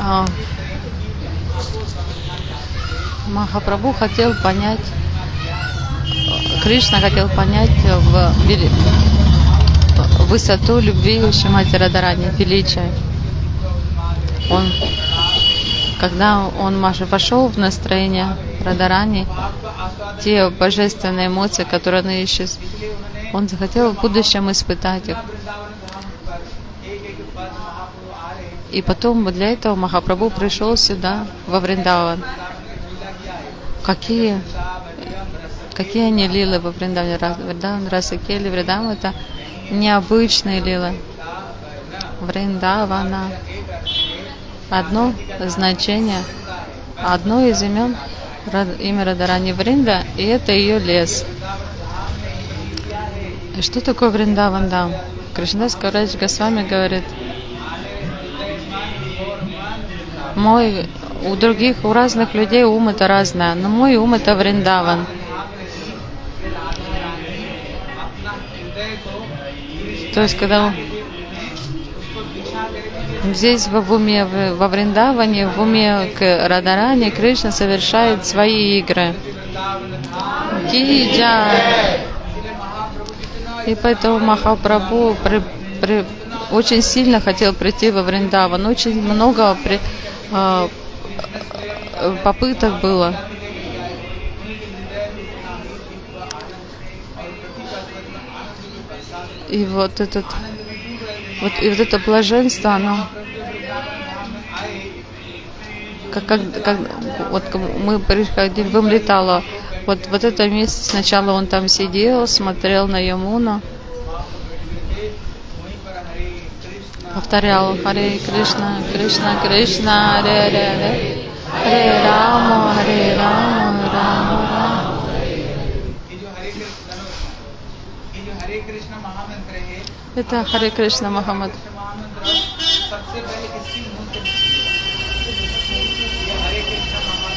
А, Махапрабху хотел понять, Кришна хотел понять в вели- высоту любви Шимати Радарани, величия. Он, когда он Маша вошел в настроение Радарани, те божественные эмоции, которые он ищет, он захотел в будущем испытать их. И потом для этого Махапрабху пришел сюда, во Вриндаван. Какие, какие они лилы во Вриндаване? Вриндаван, Расакели, Вриндаван это необычные лилы. Вриндавана. Одно значение, одно из имен имя Радарани Вринда, и это ее лес. И что такое Вриндаван Дам? Кришнадас Каврадж Госвами говорит, мой, у других, у разных людей ум это разное, но мой ум это Вриндаван. То есть, когда здесь в уме, во Вриндаване, в уме к Радаране, Кришна совершает свои игры. Ки джай. И поэтому Махапрабху при- при- очень сильно хотел прийти во Вриндаван. Очень много при- а, попыток было. И вот этот вот, и вот это блаженство, оно как, как, как вот мы приходили, в вот, вот это место, сначала он там сидел, смотрел на Ямуну, повторял Харе Кришна, Кришна, Кришна, Ре, Ре, Ре, Харе Рамо, Харе Рамо, Рамо, Рамо. Это Харе Кришна Махамад.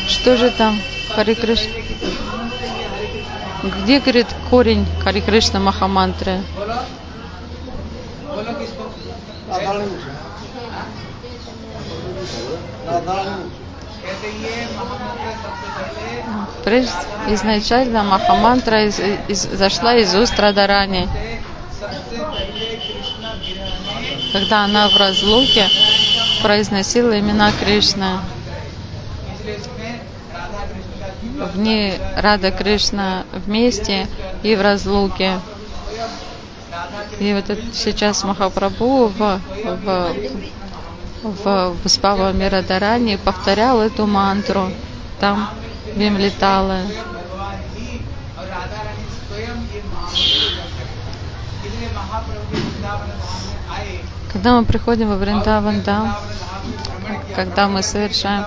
Что же там, Харе Кришна? где, говорит, корень Хари Кришна Махамантры? Прежде, изначально Махамантра из, из, зашла из уст Радарани. Когда она в разлуке произносила имена Кришны в ней Рада Кришна вместе и в разлуке. И вот это сейчас Махапрабху в, в, в в Виспава Мирадарани повторял эту мантру там Вимлетала. Когда мы приходим во Вриндаван Дам, когда мы совершаем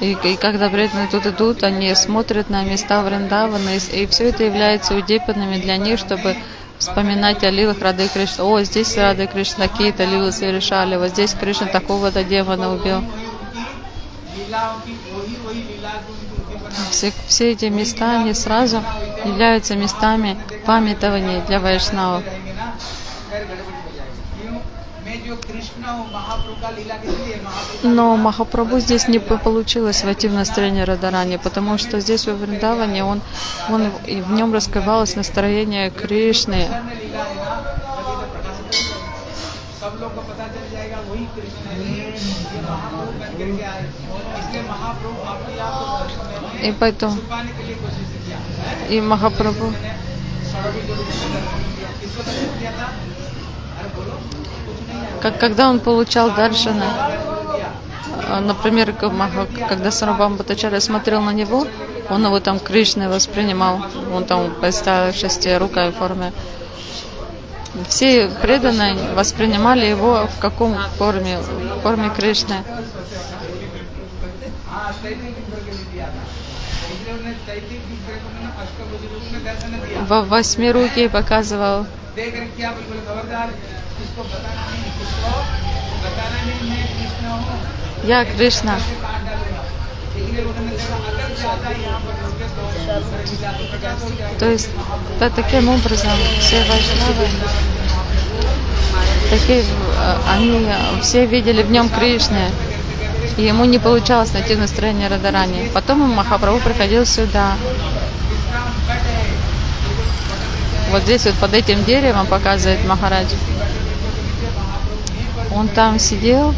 и, и когда преданные тут идут, они смотрят на места Вриндавана, и, все это является удипанами для них, чтобы вспоминать о лилах Рады Кришны. О, здесь Рады Кришна какие-то лилы совершали, вот здесь Кришна такого-то демона убил. Все, все эти места, они сразу являются местами памятования для вайшнавов. Но Махапрабху здесь не получилось войти в настроение Радарани, потому что здесь во Вриндаване он, он, и в нем раскрывалось настроение Кришны. И поэтому и Махапрабху как когда он получал даршана, э, например, когда Сарабам Батачаря смотрел на него, он его там Кришной воспринимал, он там поставил шести рукой в форме. Все преданные воспринимали его в каком форме? В форме Кришны. Во восьми руки показывал देख कर क्या बिल्कुल खबरदार किसको बताना नहीं किसको बताना नहीं मैं कृष्ण हूँ Я Кришна. काट डालूंगा इसलिए उन्होंने कहा अगर ज्यादा यहाँ पर रुके तो लीला तो प्रकाश हो जाएगा То есть да, таким образом все вайшнавы, такие, э, они э, все видели в нем Кришны, и ему не получалось найти настроение Радарани. Потом Махапрабху приходил сюда. Вот здесь вот под этим деревом показывает Махарадж. он там сидел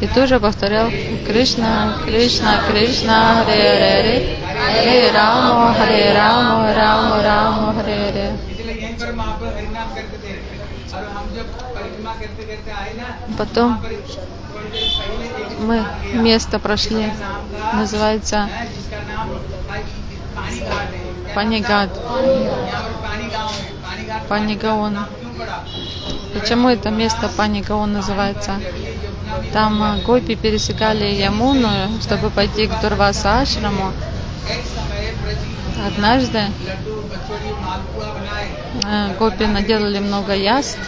и тоже повторял Кришна, Кришна, Кришна, Харе Харе, Харе рама, Харе рама, Рамо рама, Харе Харе. Потом мы место прошли, называется Панигад. Панигаон. Почему это место Паникаон называется? Там э, гопи пересекали Ямуну, чтобы пойти к Дурваса Ашраму. Однажды э, гопи наделали много яств,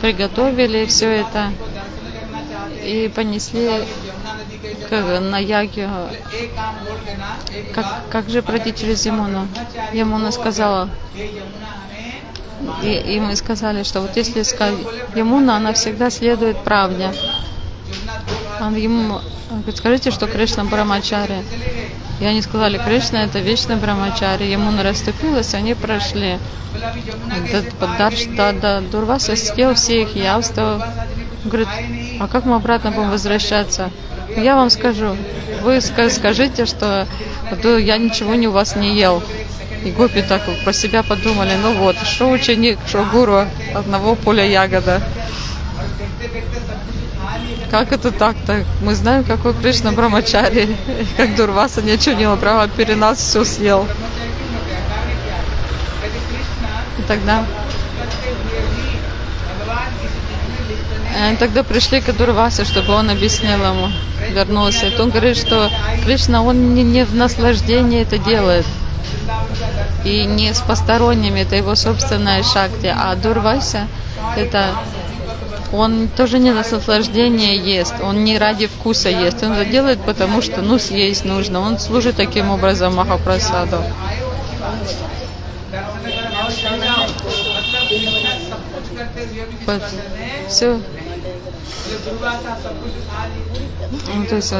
приготовили все это и понесли к, на Ягью. Как, как же пройти через Ямуну? Ямуна сказала, и, и мы сказали, что вот если Ямуна, она всегда следует правде. Он ему говорит, скажите, что Кришна Брамачари. И они сказали, Кришна это вечный Брамачари. Ямуна расступилась, они прошли. Дарш, да, да, съел все их явства. Он говорит, а как мы обратно будем возвращаться? Я вам скажу, вы скажите, что «А я ничего не у вас не ел. И гопи так про себя подумали, ну вот, что ученик, что гуру, одного поля ягода. Как это так-то? Мы знаем, какой Кришна Брамачари. Как Дурваса ничего не ел, прямо перед нас все съел. И тогда И они тогда пришли к Дурвасе, чтобы он объяснил ему, вернулся. И он говорит, что Кришна, он не, не в наслаждении это делает. И не с посторонними, это его собственная шакти. А Дурвася, это он тоже не на наслаждение ест, он не ради вкуса ест, он это делает, потому что, ну, съесть нужно. Он служит таким образом Махапрасаду. Вот. Все. Ну, то есть,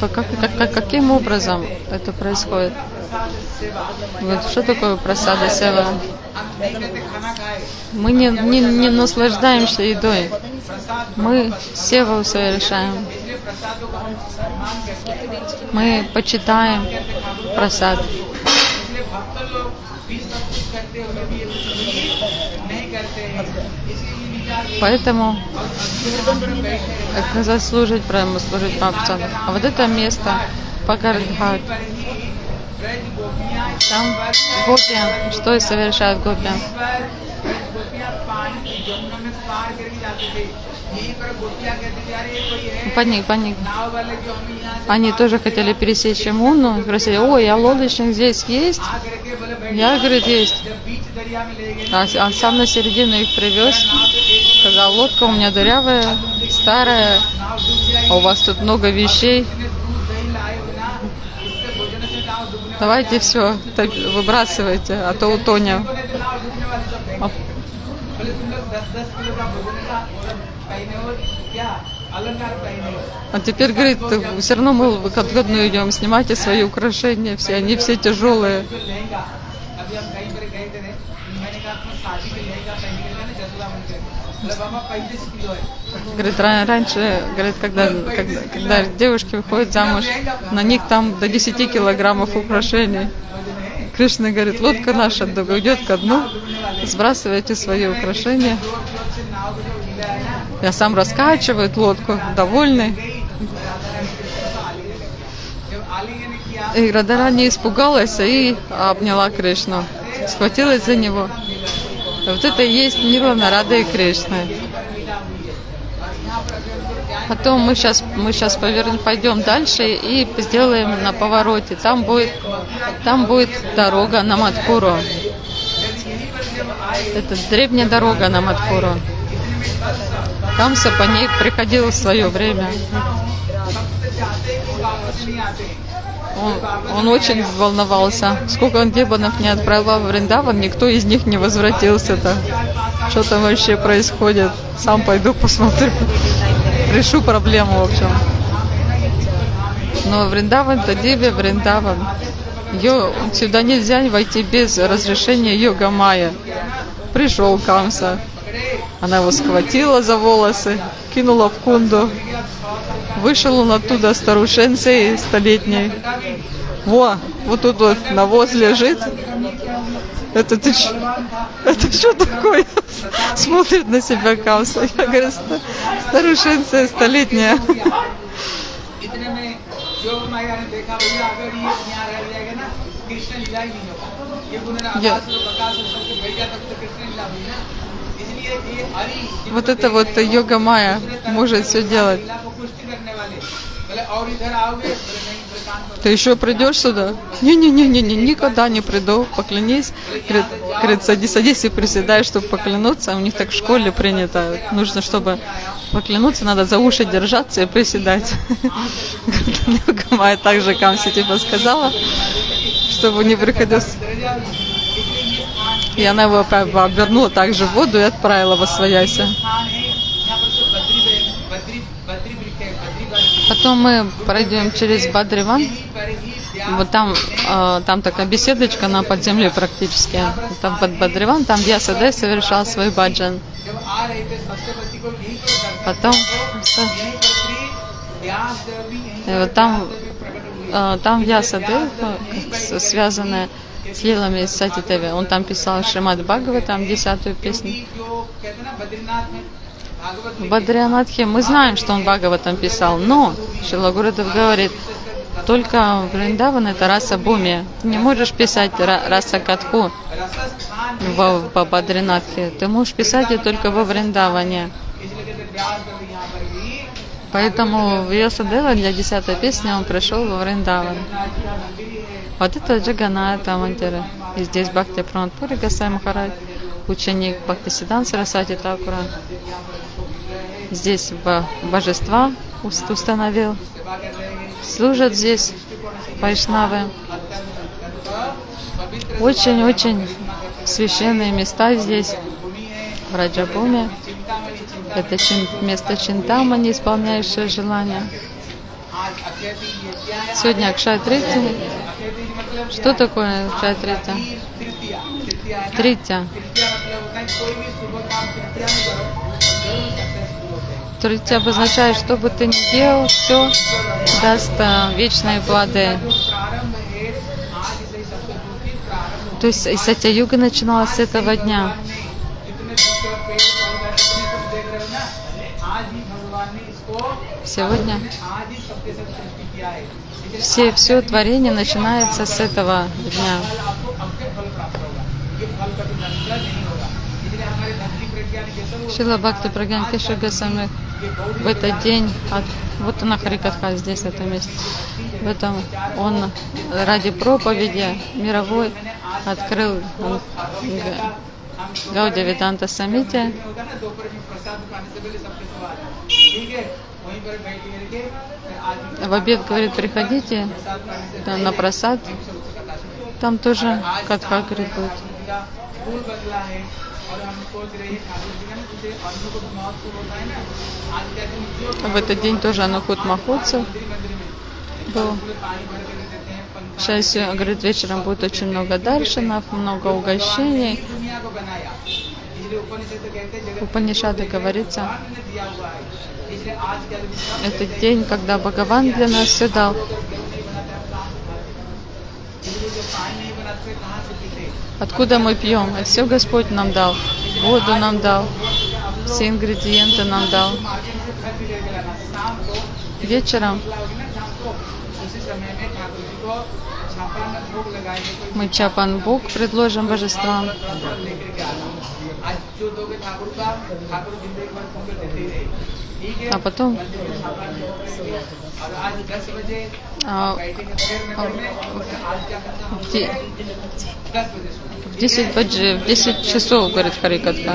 как, как- как- каким образом это происходит? Вот что такое просада сева? Мы не, не, не наслаждаемся едой. Мы Сева совершаем. Мы почитаем просад. Поэтому это назад служить прямо, служить Мапсану. А вот это место Пагардхат, там гопи, что и совершают гопи. Паник, паник. Они тоже хотели пересечь Муну, спросили, ой, а лодочник здесь есть? Я, говорит, есть. А, а сам на середину их привез, сказал, лодка у меня дырявая, старая, а у вас тут много вещей. Давайте все выбрасывайте, а то утонем. А теперь, говорит, все равно мы в отгодную идем, снимайте свои украшения, все, они все тяжелые. Говорит, раньше, говорит, когда, когда, когда девушки выходят замуж, на них там до 10 килограммов украшений. Кришна говорит, лодка наша уйдет ко дну, сбрасывайте свои украшения. Я сам раскачивает лодку, довольный. И Радара не испугалась и обняла Кришну, схватилась за него. Вот это и есть Нирвана Рада и Кришна. Потом мы сейчас, мы сейчас повернем, пойдем дальше и сделаем на повороте. Там будет, там будет дорога на Маткуру. Это древняя дорога на Маткуру. Камса по ней приходил в свое время. Он, он очень волновался. Сколько он демонов не отправил в Вриндаван, никто из них не возвратился-то. Что там вообще происходит? Сам пойду посмотрю. Решу проблему, в общем. Но Вриндаван то Диви Вриндаван. Ее сюда нельзя войти без разрешения Йога Майя. Пришел Камса. Она его схватила за волосы, кинула в кунду Вышел он оттуда старушенцей столетний. Во, вот тут вот навоз лежит. Это ты ч... Это что такое? Смотрит на себя Камса. Я говорю, старушенция столетняя. Я... Вот это вот йога майя может все делать. Ты еще придешь сюда? Не-не-не-не, никогда не приду, поклянись. Говорит, говорит, садись, садись и приседай, чтобы поклянуться. У них так в школе принято. Нужно, чтобы поклянуться, надо за уши держаться и приседать. Йога майя также Камси типа сказала, чтобы не приходилось... И она его обернула также в воду и отправила во свояси. Потом мы пройдем через Бадриван. Вот там, а, там такая беседочка на подземле практически. Там под Бадриван, там Ясадев совершал свой баджан. Потом... И вот там, а, там Ясадев, связанная Съела мне Сати Теви. Он там писал Шримад Бхагава, там десятую песню. В мы знаем, что он Бхагава там писал, но Шилагурадов говорит, только Вриндаван это раса Буми. Ты не можешь писать раса Катху в, в Бадринатхе. Ты можешь писать ее только во Вриндаване. Поэтому Йосадева для десятой песни он пришел во Вриндаван. Вот это Джаганата Мандира. И здесь Бхакти Пранатпури Гасай Махарадж, ученик Бхакти Сидан Сарасати Такура. Здесь бо- божества уст- установил. Служат здесь вайшнавы. Очень-очень священные места здесь, в Раджабуме. Это чин, место Чинтама, не исполняющее желания. Сегодня Акшая Трития. Что такое Акшая Трития? Трития. Трития обозначает, что бы ты ни делал, все даст э, вечные плоды. То есть Исатя-юга начиналась с этого дня. Сегодня все, все творение начинается с этого дня. Шила Бхакти Прагьян Кеша в этот день, от, вот она Харикатха здесь, в этом месте, в этом он ради проповеди мировой открыл. Он, Гауди Веданта Самите. В обед говорит, приходите там, на просад. Там тоже как говорит будет. В этот день тоже Анухут Махутсов был. Сейчас, говорит, вечером будет очень много даршинов, много угощений. Упанишады говорится, это день, когда Бхагаван для нас все дал. Откуда мы пьем? Это все Господь нам дал. Воду нам дал, все ингредиенты нам дал. Вечером мы чапанбук предложим божествам. А потом а, в 10, часов, говорит Харикатха.